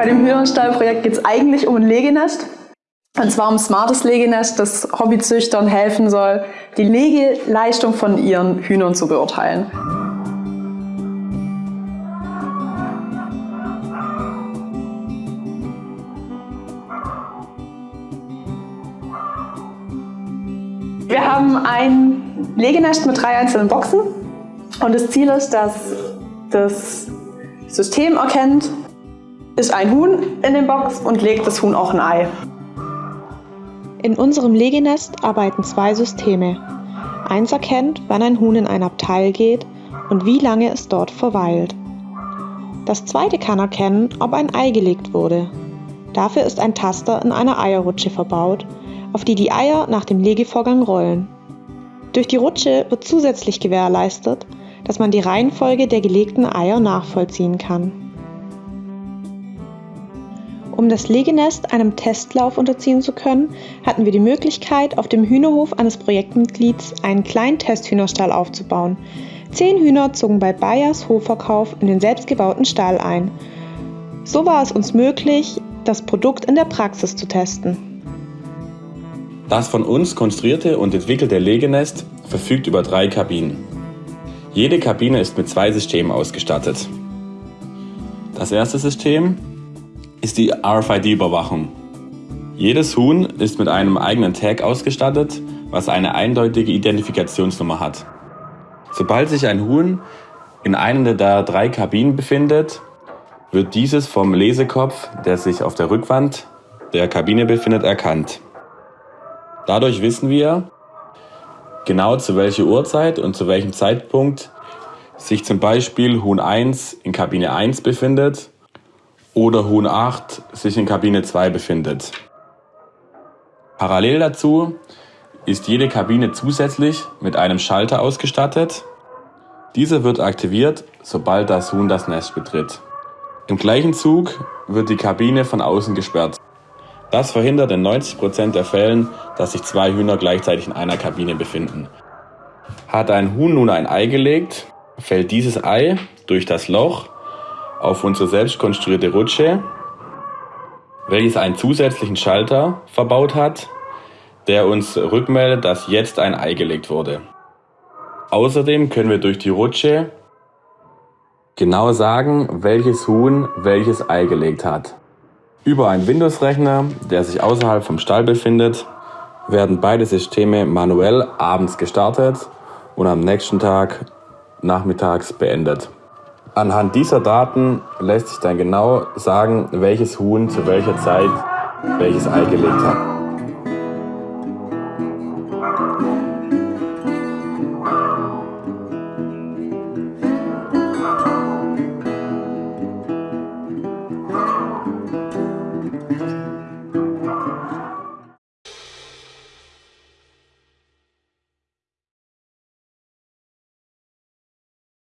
Bei dem Hühnerstallprojekt geht es eigentlich um ein Legenest. Und zwar um smartes Legenest, das Hobbyzüchtern helfen soll, die Legeleistung von ihren Hühnern zu beurteilen. Wir haben ein Legenest mit drei einzelnen Boxen und das Ziel ist, dass das System erkennt, ist ein Huhn in der Box und legt das Huhn auch ein Ei. In unserem Legenest arbeiten zwei Systeme. Eins erkennt, wann ein Huhn in ein Abteil geht und wie lange es dort verweilt. Das zweite kann erkennen, ob ein Ei gelegt wurde. Dafür ist ein Taster in einer Eierrutsche verbaut auf die die Eier nach dem Legevorgang rollen. Durch die Rutsche wird zusätzlich gewährleistet, dass man die Reihenfolge der gelegten Eier nachvollziehen kann. Um das Legenest einem Testlauf unterziehen zu können, hatten wir die Möglichkeit, auf dem Hühnerhof eines Projektmitglieds einen kleinen Testhühnerstall aufzubauen. Zehn Hühner zogen bei Bayers Hofverkauf in den selbstgebauten Stall ein. So war es uns möglich, das Produkt in der Praxis zu testen. Das von uns konstruierte und entwickelte Legenest verfügt über drei Kabinen. Jede Kabine ist mit zwei Systemen ausgestattet. Das erste System ist die RFID-Überwachung. Jedes Huhn ist mit einem eigenen Tag ausgestattet, was eine eindeutige Identifikationsnummer hat. Sobald sich ein Huhn in einer der drei Kabinen befindet, wird dieses vom Lesekopf, der sich auf der Rückwand der Kabine befindet, erkannt. Dadurch wissen wir genau zu welcher Uhrzeit und zu welchem Zeitpunkt sich zum Beispiel Huhn 1 in Kabine 1 befindet oder Huhn 8 sich in Kabine 2 befindet. Parallel dazu ist jede Kabine zusätzlich mit einem Schalter ausgestattet. Dieser wird aktiviert, sobald das Huhn das Nest betritt. Im gleichen Zug wird die Kabine von außen gesperrt. Das verhindert in 90% der Fällen, dass sich zwei Hühner gleichzeitig in einer Kabine befinden. Hat ein Huhn nun ein Ei gelegt, fällt dieses Ei durch das Loch auf unsere selbst konstruierte Rutsche, welches einen zusätzlichen Schalter verbaut hat, der uns rückmeldet, dass jetzt ein Ei gelegt wurde. Außerdem können wir durch die Rutsche genau sagen, welches Huhn welches Ei gelegt hat. Über einen Windows-Rechner, der sich außerhalb vom Stall befindet, werden beide Systeme manuell abends gestartet und am nächsten Tag nachmittags beendet. Anhand dieser Daten lässt sich dann genau sagen, welches Huhn zu welcher Zeit welches Ei gelegt hat.